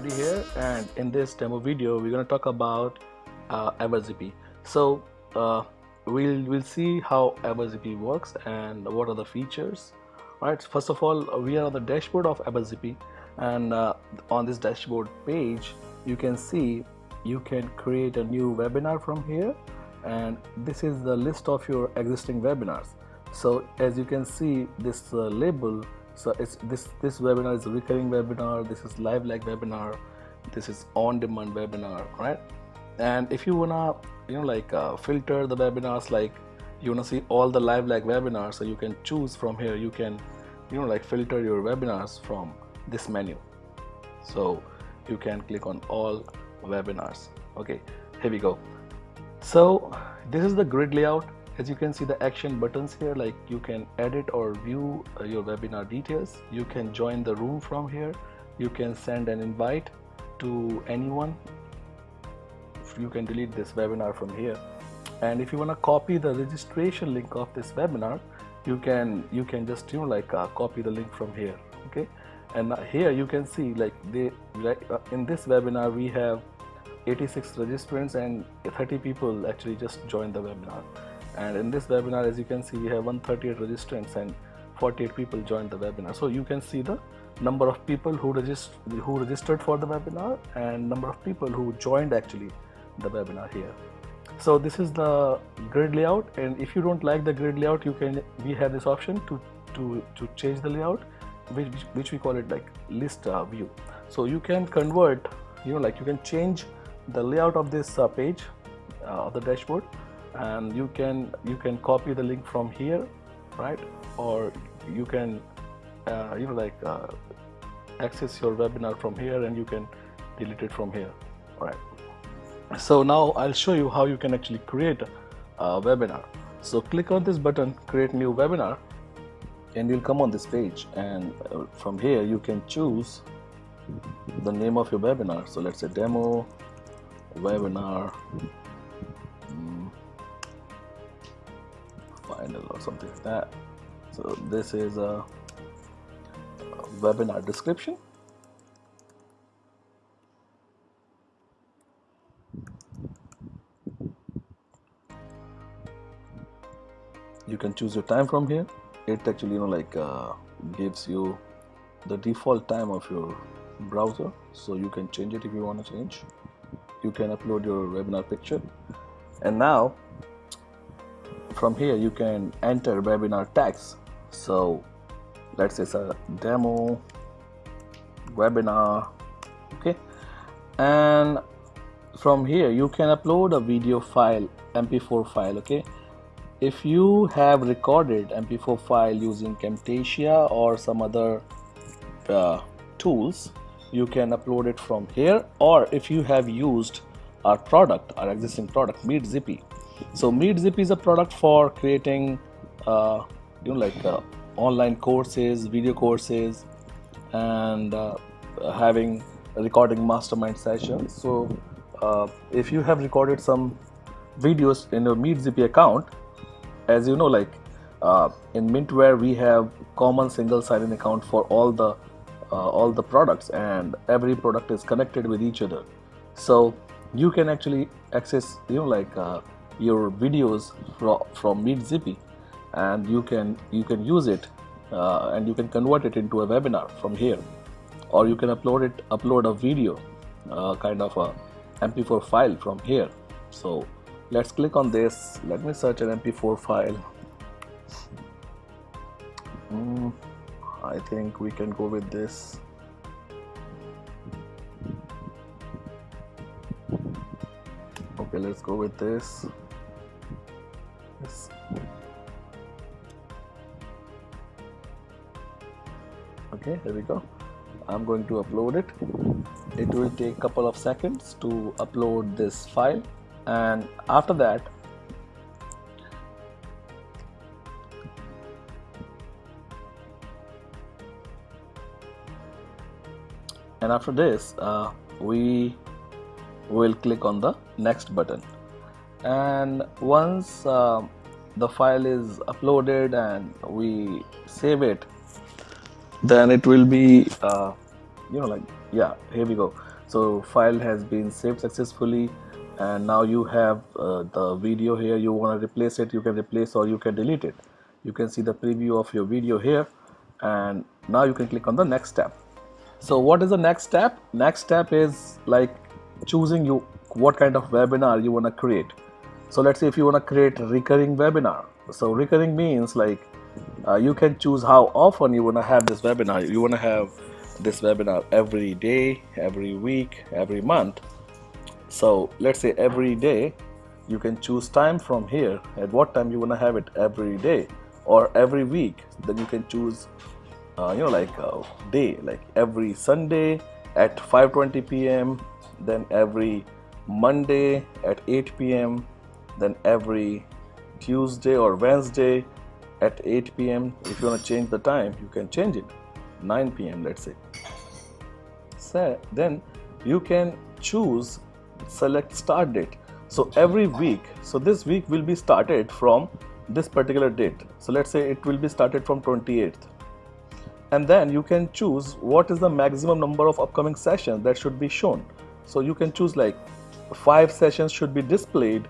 Here and in this demo video we're going to talk about uh. So uh, we'll, we'll see how EverZippy works and what are the features. Alright, first of all we are on the dashboard of EverZippy and uh, on this dashboard page you can see you can create a new webinar from here and this is the list of your existing webinars. So as you can see this uh, label so it's this this webinar is a recurring webinar. This is live like webinar. This is on demand webinar right? And if you wanna you know like uh, filter the webinars like you wanna see all the live like webinars so you can choose from here. You can you know like filter your webinars from this menu. So you can click on all webinars. Okay here we go. So this is the grid layout as you can see the action buttons here like you can edit or view uh, your webinar details. You can join the room from here. You can send an invite to anyone. You can delete this webinar from here. And if you want to copy the registration link of this webinar you can you can just you know like uh, copy the link from here okay? And here you can see like they like uh, in this webinar we have 86 registrants and 30 people actually just joined the webinar and in this webinar as you can see we have 138 registrants and 48 people joined the webinar. So you can see the number of people who registered who registered for the webinar and number of people who joined actually the webinar here. So this is the grid layout. And if you don't like the grid layout you can we have this option to to to change the layout which which we call it like list uh, view. So you can convert you know like you can change the layout of this uh, page uh, of the dashboard and you can you can copy the link from here right? Or you can uh, you know like uh, access your webinar from here and you can delete it from here all right? So now I'll show you how you can actually create a webinar. So click on this button create new webinar and you'll come on this page. And uh, from here you can choose the name of your webinar. So let's say demo webinar final or something like that. So this is a, a webinar description. You can choose your time from here. It actually you know like uh, gives you the default time of your browser so you can change it if you want to change. You can upload your webinar picture. And now from here you can enter webinar tags so let's say it's a demo webinar okay? And from here you can upload a video file mp4 file okay? If you have recorded mp4 file using camtasia or some other uh, tools you can upload it from here. Or if you have used our product our existing product MeetZippy so MeetZip is a product for creating, uh, you know, like uh, online courses, video courses, and uh, having recording mastermind sessions. So uh, if you have recorded some videos in your MeetZip account, as you know, like uh, in Mintware, we have common single sign-in account for all the uh, all the products, and every product is connected with each other. So you can actually access, you know, like your videos from, from MeetZippy and you can you can use it uh, and you can convert it into a webinar from here. Or you can upload it upload a video uh, kind of a mp4 file from here. So let's click on this. Let me search an mp4 file. Mm, I think we can go with this. Okay let's go with this okay here we go. I'm going to upload it. It will take a couple of seconds to upload this file. And after that and after this uh, we will click on the next button and once uh, the file is uploaded and we save it then it will be uh, you know like yeah here we go. So file has been saved successfully and now you have uh, the video here. You want to replace it you can replace or you can delete it. You can see the preview of your video here and now you can click on the next step. So what is the next step? Next step is like choosing you what kind of webinar you want to create so let's say if you want to create a recurring webinar so recurring means like uh, you can choose how often you want to have this webinar you want to have this webinar every day every week every month so let's say every day you can choose time from here at what time you want to have it every day or every week then you can choose uh, you know like a day like every Sunday at 5:20 p.m. then every Monday at 8 p.m. then every Tuesday or Wednesday at 8 p.m. if you want to change the time you can change it 9 p.m. let's say so then you can choose select start date so every week so this week will be started from this particular date so let's say it will be started from 28th and then you can choose what is the maximum number of upcoming sessions that should be shown so you can choose like five sessions should be displayed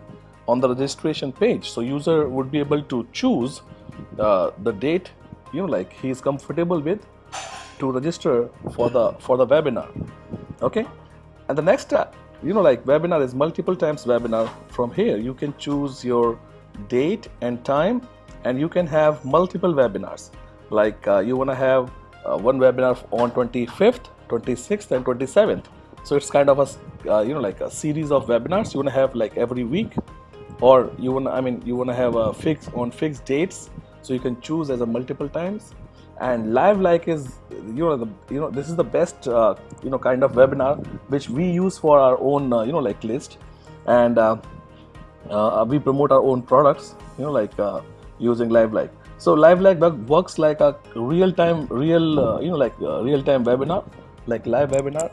on the registration page. So user would be able to choose uh, the date you know like he is comfortable with to register for the for the webinar. Okay? And the next step you know like webinar is multiple times webinar. From here you can choose your date and time and you can have multiple webinars. Like uh, you want to have uh, one webinar on 25th 26th and 27th so it's kind of a uh, you know like a series of webinars you want to have like every week or you want i mean you want to have a fix on fixed dates so you can choose as a multiple times. And live like is you know the you know this is the best uh, you know kind of webinar which we use for our own uh, you know like list. And uh, uh we promote our own products you know like uh, using live like. So live like works like a real time real uh, you know like real time webinar like live webinar.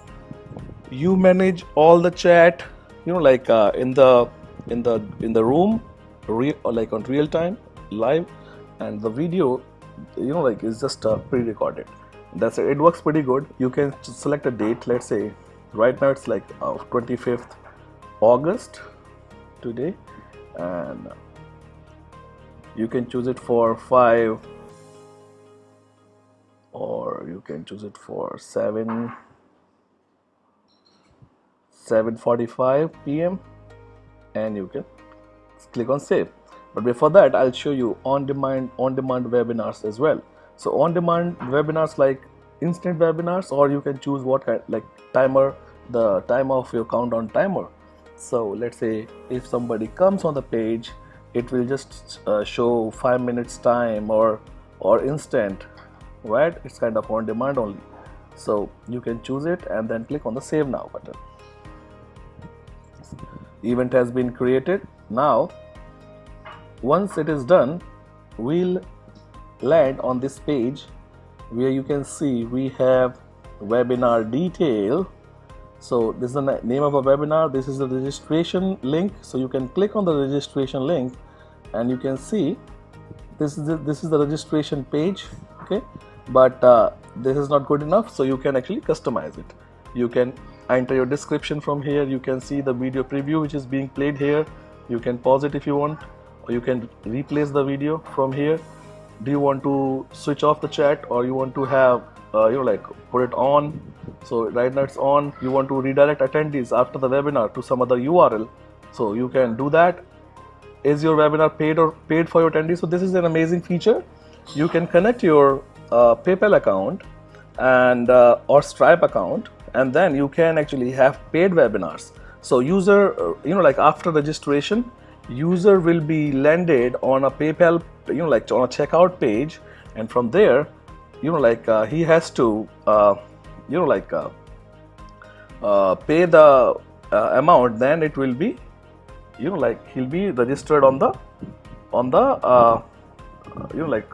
You manage all the chat you know like in the in the in the room real like on real time live and the video you know like is just uh, pre-recorded that's it. it works pretty good you can select a date let's say right now it's like uh, 25th August today and you can choose it for 5 or you can choose it for 7 7:45 p.m. and you can click on save. But before that I'll show you on-demand on-demand webinars as well. So on-demand webinars like instant webinars or you can choose what kind like timer the time of your countdown timer. So let's say if somebody comes on the page it will just uh, show five minutes time or or instant right? It's kind of on demand only. So you can choose it and then click on the save now button event has been created. Now once it is done we'll land on this page where you can see we have webinar detail. So this is the name of a webinar. This is the registration link. So you can click on the registration link and you can see this is the, this is the registration page okay? But uh, this is not good enough so you can actually customize it. You can enter your description from here. You can see the video preview which is being played here. You can pause it if you want or you can replace the video from here. Do you want to switch off the chat or you want to have uh, you know like put it on? So right now it's on. You want to redirect attendees after the webinar to some other url so you can do that. Is your webinar paid or paid for your attendees? So this is an amazing feature. You can connect your uh, paypal account and uh, or stripe account and then you can actually have paid webinars so user uh, you know like after registration user will be landed on a PayPal, you know, like on a checkout page, and from there, you know, like uh, he has to, uh, you know, like uh, uh pay the uh, amount. Then it will be, you know, like he'll be registered on the, on the, you know, like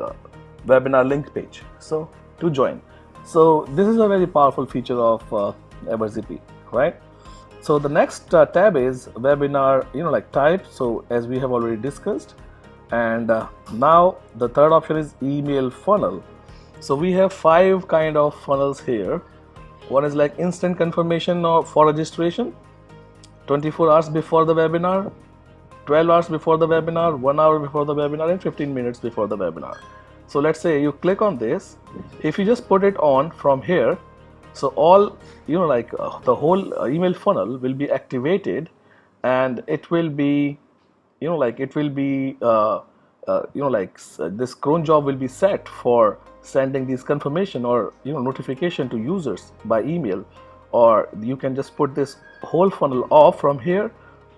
webinar link page. So to join. So this is a very powerful feature of uh, EverZP, right? So the next uh, tab is webinar, you know, like type. So as we have already discussed, and uh, now the third option is email funnel. So we have five kind of funnels here. one is like instant confirmation or for registration 24 hours before the webinar 12 hours before the webinar 1 hour before the webinar and 15 minutes before the webinar so let's say you click on this. If you just put it on from here so all you know like uh, the whole uh, email funnel will be activated and it will be you know like it will be uh, uh you know like uh, this cron job will be set for sending these confirmation or you know notification to users by email. Or you can just put this whole funnel off from here.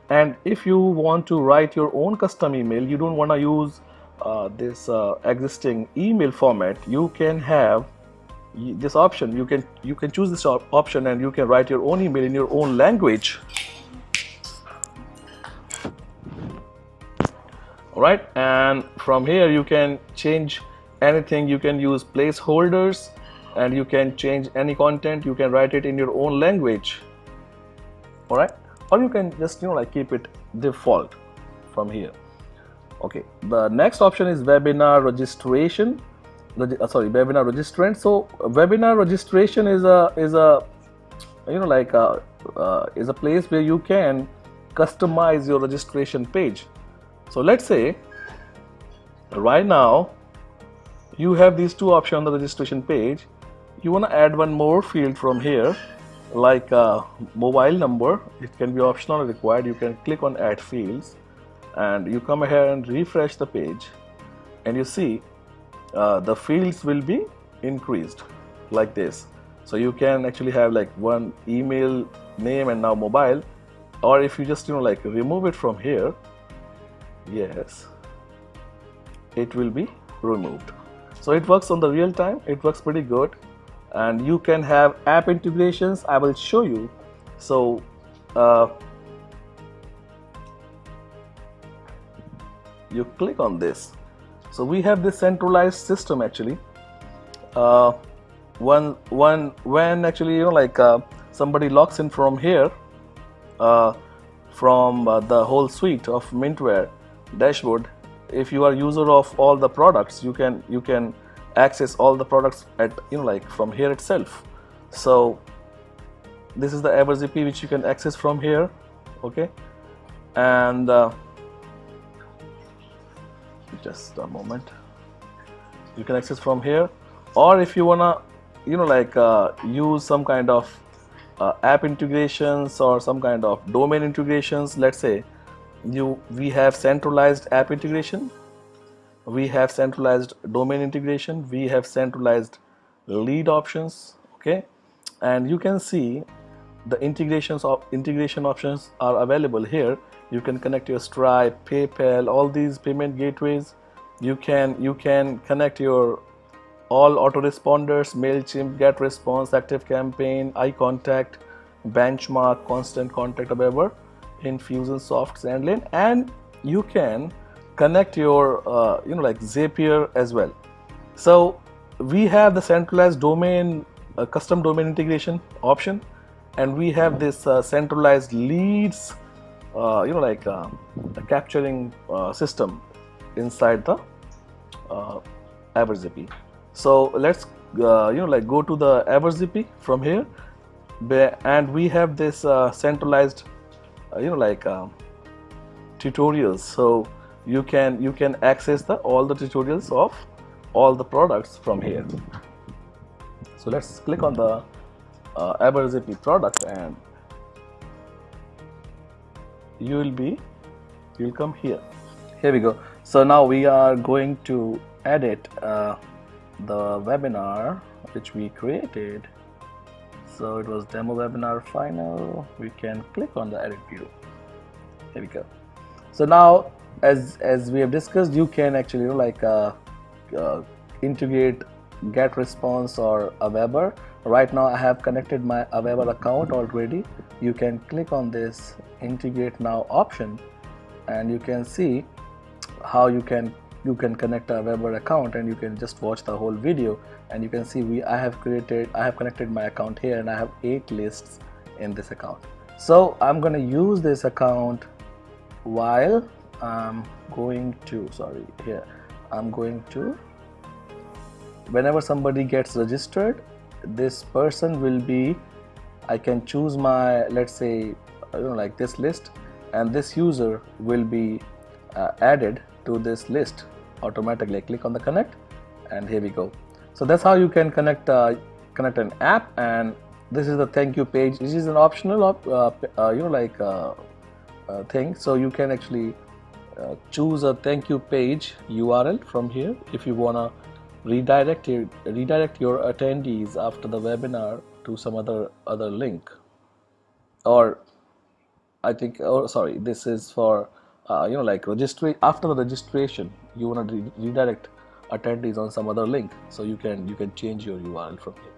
And if you want to write your own custom email you don't want to use uh, this uh, existing email format you can have this option. You can you can choose this op option and you can write your own email in your own language. All right and from here you can change anything. You can use placeholders and you can change any content. You can write it in your own language. All right or you can just you know like keep it default from here okay the next option is webinar registration. Uh, sorry webinar registrant. So webinar registration is a is a you know like a, uh, is a place where you can customize your registration page. So let's say right now you have these two options on the registration page. You want to add one more field from here like mobile number. It can be optional or required. You can click on add fields and you come here and refresh the page and you see uh, the fields will be increased like this. So you can actually have like one email name and now mobile or if you just you know like remove it from here yes it will be removed. So it works on the real time it works pretty good and you can have app integrations I will show you. So uh, you click on this. So we have this centralized system actually. Uh, when when when actually you know like uh, somebody logs in from here uh, from uh, the whole suite of Mintware dashboard if you are user of all the products you can you can access all the products at you know like from here itself. So this is the EverZP which you can access from here okay? And uh, just a moment. You can access from here. Or if you wanna you know like uh, use some kind of uh, app integrations or some kind of domain integrations let's say you we have centralized app integration we have centralized domain integration we have centralized lead options okay? And you can see the integrations of integration options are available here you can connect your stripe paypal all these payment gateways. You can you can connect your all autoresponders mailchimp GetResponse active campaign iContact benchmark constant contact whatever Infusionsoft Sendlane, and you can connect your uh, you know like Zapier as well. So we have the centralized domain uh, custom domain integration option. And we have this uh, centralized leads uh, you know like uh, capturing uh, system inside the uh, EverZP so let's you know like go to the EverZP from here. And we have this centralized you know like tutorials. So you can you can access the all the tutorials of all the products from here. So let's click on the uh, product and you will be you'll come here. Here we go. So now we are going to edit uh, the webinar which we created. So it was demo webinar final. We can click on the edit view. Here we go. So now as as we have discussed you can actually you know, like uh, uh, integrate GetResponse or Aweber right now I have connected my Aweber account already. You can click on this integrate now option and you can see how you can you can connect a Aweber account and you can just watch the whole video. And you can see we I have created I have connected my account here and I have eight lists in this account. So I'm gonna use this account while I'm going to sorry here. I'm going to whenever somebody gets registered this person will be I can choose my let's say I don't know like this list and this user will be uh, added to this list automatically. I click on the connect and here we go. So that's how you can connect uh, connect an app and this is the thank you page. This is an optional op, uh, uh you know like uh, uh, thing. So you can actually choose a thank you page URL from here if you wanna redirect your, redirect your attendees after the webinar to some other other link. Or I think oh sorry this is for uh, you know like registry after the registration you want to re redirect attendees on some other link so you can you can change your URL from here.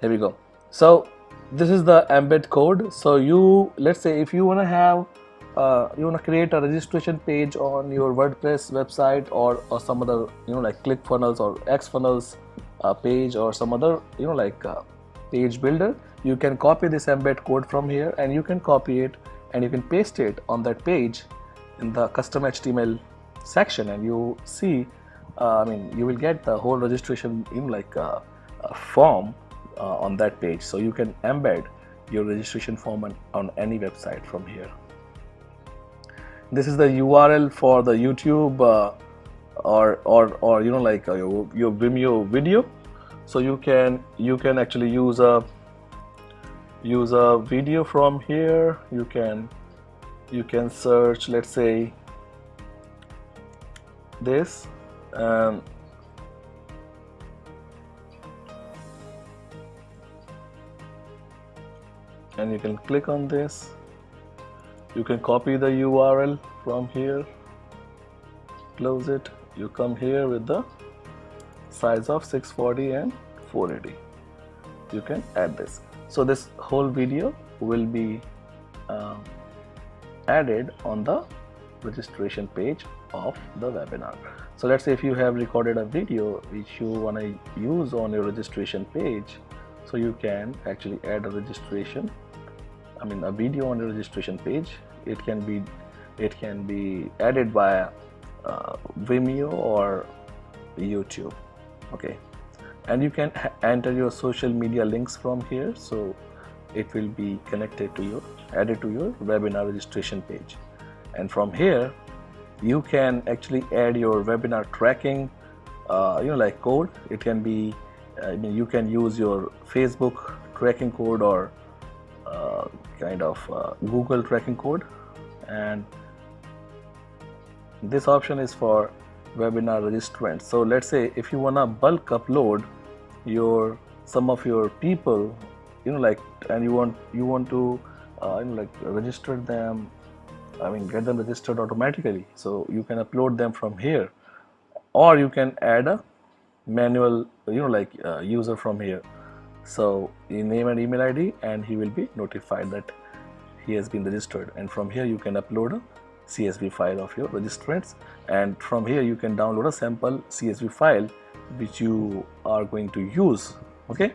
Here we go. So this is the embed code. So you let's say if you want to have uh, you want to create a registration page on your WordPress website or, or some other you know like ClickFunnels or XFunnels uh, page or some other you know like uh, page builder you can copy this embed code from here and you can copy it and you can paste it on that page in the custom HTML section and you see uh, I mean you will get the whole registration in like a, a form uh, on that page. So you can embed your registration form on, on any website from here this is the URL for the YouTube uh, or or or you know like uh, your, your Vimeo video. So you can you can actually use a use a video from here. You can you can search let's say this and and you can click on this you can copy the URL from here. Close it. You come here with the size of 640 and 480 you can add this. So this whole video will be uh, added on the registration page of the webinar. So let's say if you have recorded a video which you want to use on your registration page so you can actually add a registration I mean a video on the registration page it can be it can be added by uh, Vimeo or YouTube okay? And you can enter your social media links from here so it will be connected to your added to your webinar registration page. And from here you can actually add your webinar tracking uh, you know like code. It can be I mean you can use your Facebook tracking code or uh, kind of uh, Google tracking code. And this option is for webinar registrants. So let's say if you wanna bulk upload your some of your people you know like and you want you want to uh, you know like register them I mean get them registered automatically. So you can upload them from here. Or you can add a manual you know like uh, user from here so you name and email id and he will be notified that he has been registered. And from here you can upload a csv file of your registrants. And from here you can download a sample csv file which you are going to use. Okay?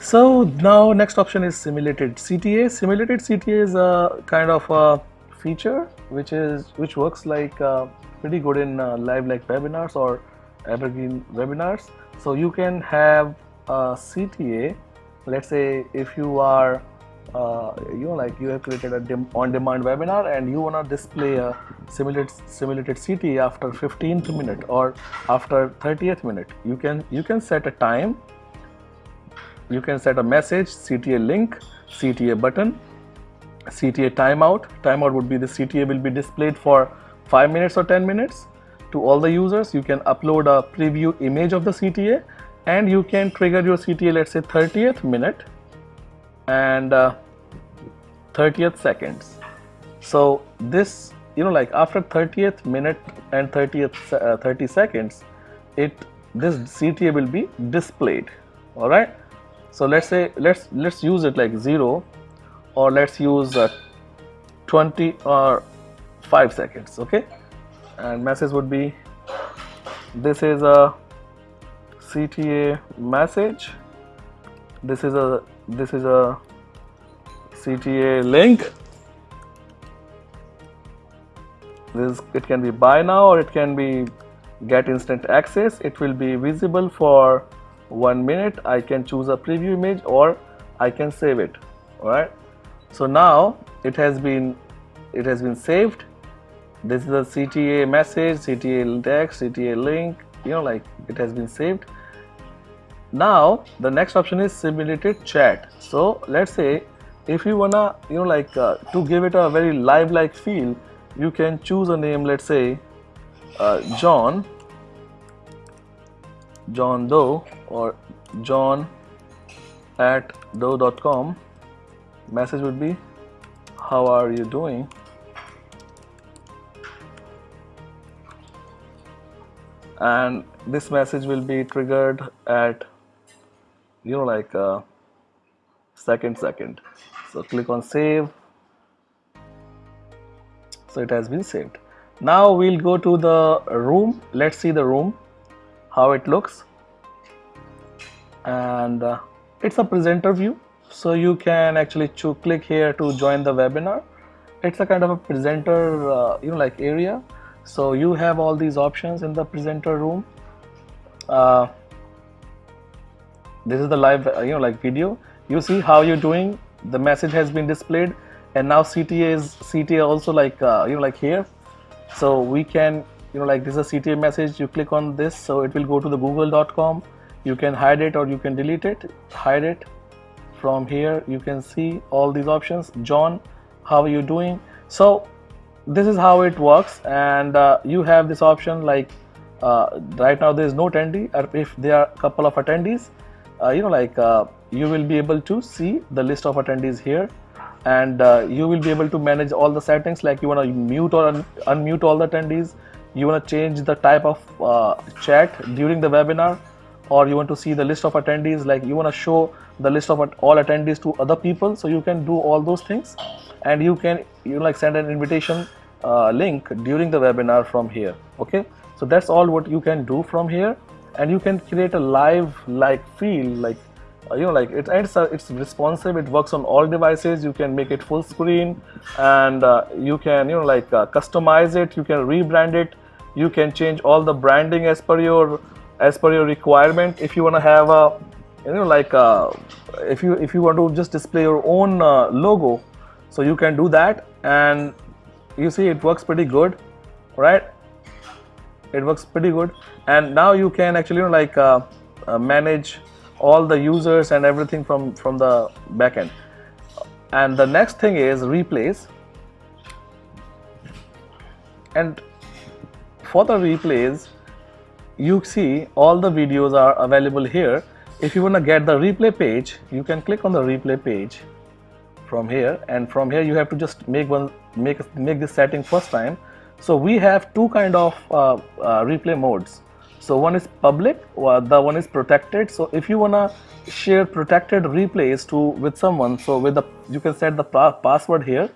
So now next option is simulated cta simulated cta is a kind of a feature which is which works like uh, pretty good in uh, live like webinars or evergreen webinars. So you can have a cta let's say if you are uh, you know like you have created a on-demand webinar and you want to display a simulated simulated CT after 15th minute or after 30th minute you can you can set a time. You can set a message CTA link CTA button CTA timeout. Timeout would be the CTA will be displayed for 5 minutes or 10 minutes. To all the users you can upload a preview image of the CTA and you can trigger your CTA let's say 30th minute and uh, 30th seconds. So this you know like after 30th minute and 30th uh, 30 seconds it this CTA will be displayed. All right? So let's say let's let's use it like 0 or let's use uh, 20 or 5 seconds okay? And message would be this is a CTA message. This is a this is a CTA link. This it can be buy now or it can be get instant access. It will be visible for one minute. I can choose a preview image or I can save it. Alright. So now it has been it has been saved. This is a CTA message CTA text CTA link you know like it has been saved now the next option is simulated chat. So let's say if you wanna you know like uh, to give it a very live like feel you can choose a name let's say uh, John John Doe or John at doe.com message would be how are you doing? And this message will be triggered at you know like uh, second second. So click on save. So it has been saved. Now we'll go to the room. Let's see the room how it looks. And uh, it's a presenter view. So you can actually click here to join the webinar. It's a kind of a presenter uh, you know like area. So you have all these options in the presenter room. Uh, this is the live uh, you know like video. You see how you're doing. The message has been displayed. And now CTA is CTA also like uh, you know like here. So we can you know like this is a CTA message. You click on this. So it will go to the google.com you can hide it or you can delete it. Hide it. From here you can see all these options. John how are you doing? So this is how it works. And uh, you have this option like uh, right now there is no attendee. Or if there are a couple of attendees you know like uh, you will be able to see the list of attendees here. And uh, you will be able to manage all the settings like you want to mute or un unmute all the attendees. You want to change the type of uh, chat during the webinar. Or you want to see the list of attendees like you want to show the list of all attendees to other people. So you can do all those things. And you can you know, like send an invitation uh, link during the webinar from here. Okay? So that's all what you can do from here and you can create a live like feel like uh, you know like it, it's uh, it's responsive it works on all devices you can make it full screen and uh, you can you know like uh, customize it you can rebrand it you can change all the branding as per your as per your requirement. If you want to have a you know like uh, if you if you want to just display your own logo so you can do that and you see it works pretty good right it works pretty good. And now you can actually you know, like uh, uh, manage all the users and everything from from the backend and the next thing is replays. And for the replays you see all the videos are available here. If you want to get the replay page you can click on the replay page from here. And from here you have to just make one make make this setting first time so we have two kind of uh, uh, replay modes. So one is public, uh, the one is protected. So if you wanna share protected replays to with someone, so with the you can set the password here,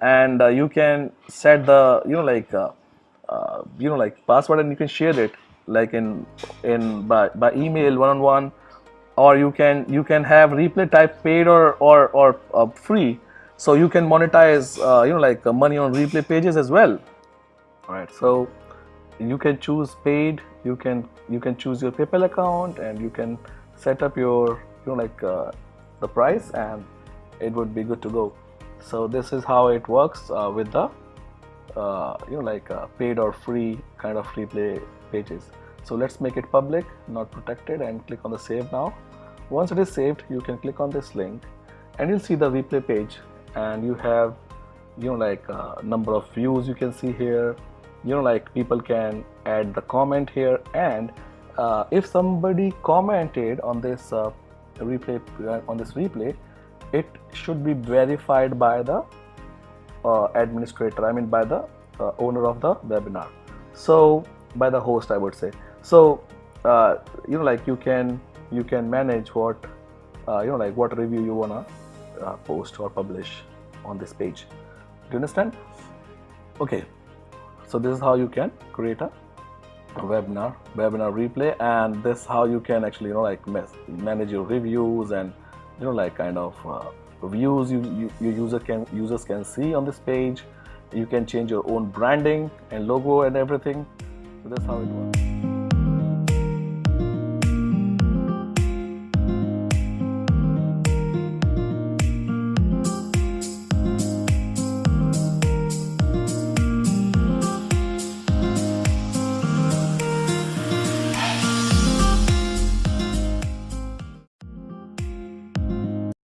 and uh, you can set the you know like uh, uh, you know like password and you can share it like in in by, by email one on one, or you can you can have replay type paid or or or free. So you can monetize you know like money on replay pages as well right so you can choose paid you can you can choose your paypal account and you can set up your you know like uh, the price and it would be good to go. So this is how it works uh, with the uh, you know like uh, paid or free kind of free play pages. So let's make it public not protected and click on the save now. Once it is saved you can click on this link and you'll see the replay page. And you have you know like uh, number of views you can see here you know like people can add the comment here. And uh, if somebody commented on this uh, replay uh, on this replay it should be verified by the uh, administrator I mean by the uh, owner of the webinar. So by the host I would say. So uh, you know like you can you can manage what you know like what review you wanna post or publish on this page. Do you understand? Okay so this is how you can create a webinar webinar replay and this how you can actually you know like manage your reviews and you know like kind of uh, views you, you your user can users can see on this page. You can change your own branding and logo and everything. So that's how it works